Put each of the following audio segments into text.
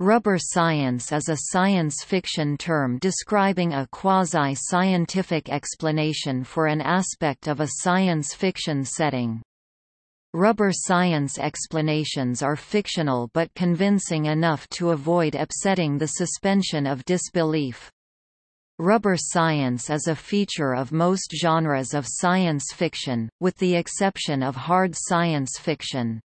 Rubber science is a science fiction term describing a quasi-scientific explanation for an aspect of a science fiction setting. Rubber science explanations are fictional but convincing enough to avoid upsetting the suspension of disbelief. Rubber science is a feature of most genres of science fiction, with the exception of hard science fiction.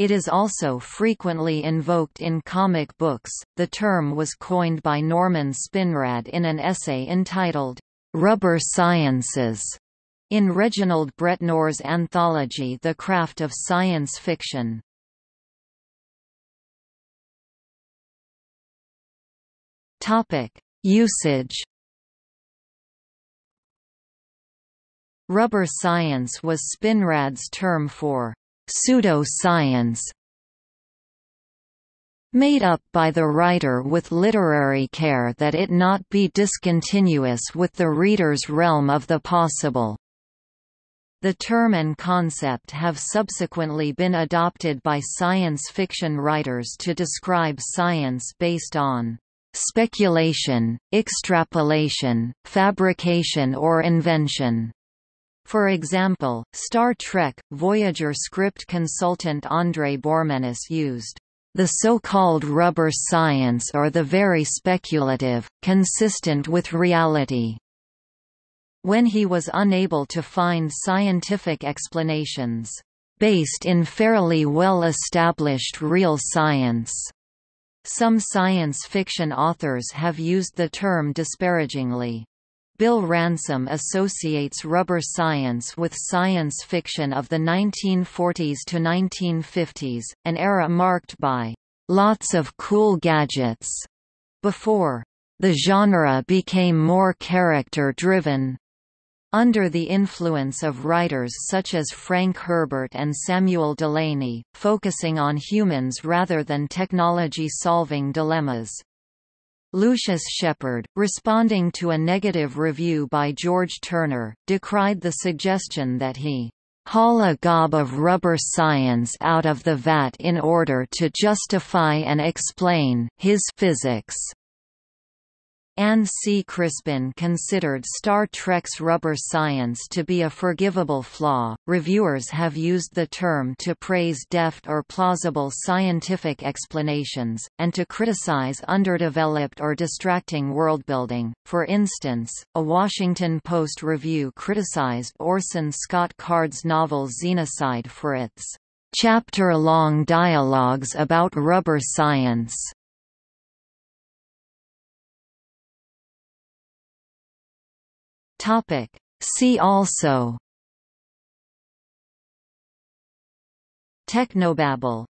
It is also frequently invoked in comic books. The term was coined by Norman Spinrad in an essay entitled, Rubber Sciences, in Reginald Bretnor's anthology The Craft of Science Fiction. Topic: Usage Rubber science was Spinrad's term for pseudo-science made up by the writer with literary care that it not be discontinuous with the reader's realm of the possible. The term and concept have subsequently been adopted by science fiction writers to describe science based on speculation, extrapolation, fabrication or invention. For example, Star Trek, Voyager script consultant André Bormanis used the so-called rubber science or the very speculative, consistent with reality. When he was unable to find scientific explanations, based in fairly well-established real science. Some science fiction authors have used the term disparagingly. Bill Ransom associates rubber science with science fiction of the 1940s to 1950s, an era marked by lots of cool gadgets, before the genre became more character-driven. Under the influence of writers such as Frank Herbert and Samuel Delany, focusing on humans rather than technology-solving dilemmas. Lucius Shepard, responding to a negative review by George Turner, decried the suggestion that he haul a gob of rubber science out of the vat in order to justify and explain his physics. Anne C. Crispin considered Star Trek's rubber science to be a forgivable flaw. Reviewers have used the term to praise deft or plausible scientific explanations, and to criticize underdeveloped or distracting worldbuilding. For instance, a Washington Post review criticized Orson Scott Card's novel Xenocide for its chapter-long dialogues about rubber science. Topic. See also Technobabble